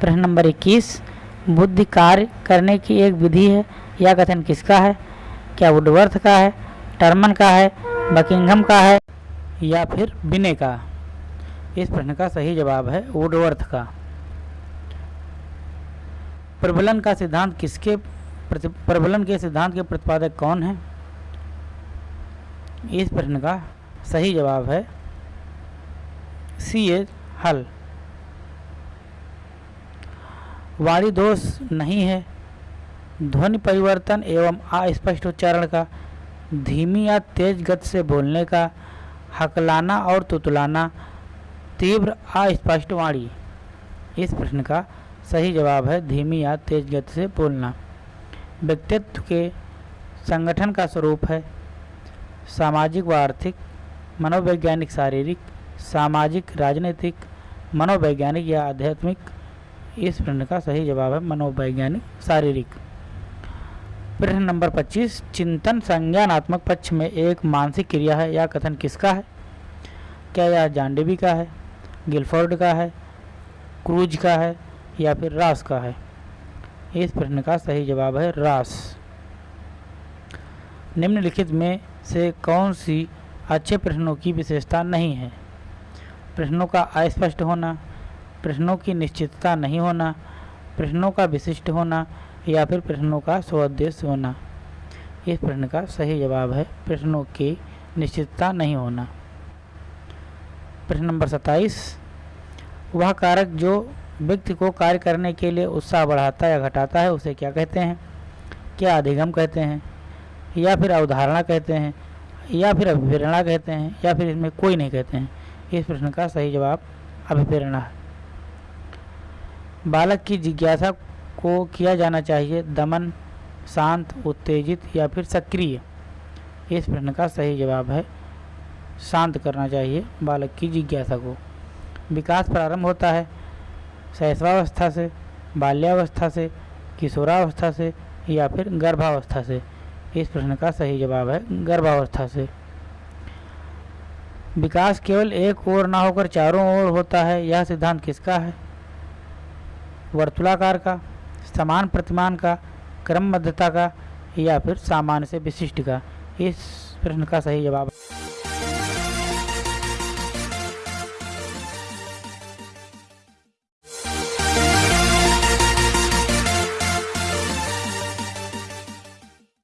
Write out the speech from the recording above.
प्रश्न नंबर इक्कीस, बुद्धि कार्य करने की एक विधि है। यह कथन किसका है? क्या वुडवर्थ का है? टर्मन का है? बकिंघम का है? या फिर बिने का? इस प्रश्न का सही जवाब है वुडवर्थ का। प्रबलन का सिद्धांत किसके प्रबलन के सिद्धांत के प्रतिपादक कौन है? इस प्रश्न का सही जवाब है सी ए हल। वाणी दोष नहीं है। ध्वनि परिवर्तन एवं अस्पष्ट उच्चारण का, धीमी या तेज गति से बोलने का, हकलाना और तुतलाना, तीव्र अस्पष्ट वाणी। इस प्रश्न का सही जवाब है धीमी या तेज गति से बोलना। व्यक्तित्व के संगठन का स्वरूप है। सामाजिक व आर्थिक, मनोवैज्ञानिक, शारीरिक, सामाजिक, राजनीतिक, मनोवैज्ञानिक या आध्यात्मिक इस प्रश्न का सही जवाब है मनोवैज्ञानिक, शारीरिक। प्रश्न नंबर 25 चिंतन संज्ञानात्मक पक्ष में एक मानसिक क्रिया है यह कथन किसका है? क्या यह जांडेवी का है, गिलफोर्ड का है, क्रूज का है, या फिर रास का है? इस प्रश्न का सही जवाब है रास। निम्नलिखित में से कौन सी अच्छे प्रश्नों की विशेषता नहीं है? प्रश्नों का अस्पष्ट होना प्रश्नों की निश्चितता नहीं होना, प्रश्नों का विशिष्ट होना या फिर प्रश्नों का स्वउद्देश्य होना। इस प्रश्न का सही जवाब है प्रश्नों की निश्चितता नहीं होना। प्रश्न नंबर सत्ताईस। वह कारक जो व्यक्ति को कार्य करने के लिए उत्साह बढ़ाता या घटाता है, उसे क्या कहते हैं? क्या अधिगम कहते हैं? या फिर अवधारणा कहते हैं? या फिर अभिप्रेरणा कहते हैं? या फिर इसमें कोई नहीं कहते हैं? इस प्रश्न का सही जवाब अभिप्रेरणा है। बालक की जिज्ञासा को किया जाना चाहिए, दमन, शांत, उत्तेजित या फिर सक्रिय? इस प्रश्न का सही जवाब है, शांत करना चाहिए बालक की जिज्ञासा को। विकास प्रारंभ होता है, शैशवावस्था से, बाल्यावस्था से, किशोरावस्था से या फिर गर्भावस्था से। इस प्रश्न का सही जवाब है, गर्भावस्था से। विकास केवल एक ओर ना होकर चारों ओर होता है, यह सिद्धांत किसका है? वर्तुलाकार का, समान प्रतिमान का, क्रमबद्धता का या फिर सामान्य से विशिष्ट का? इस प्रश्न का सही जवाब